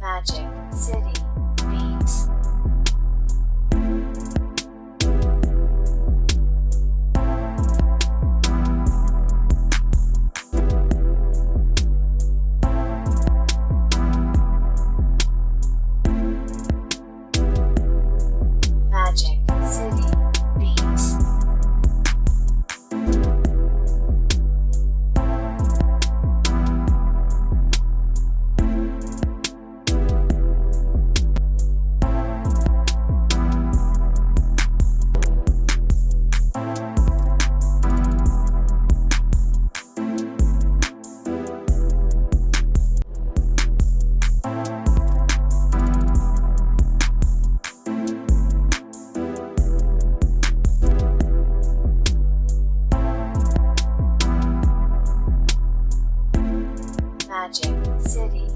Magic City Magic City.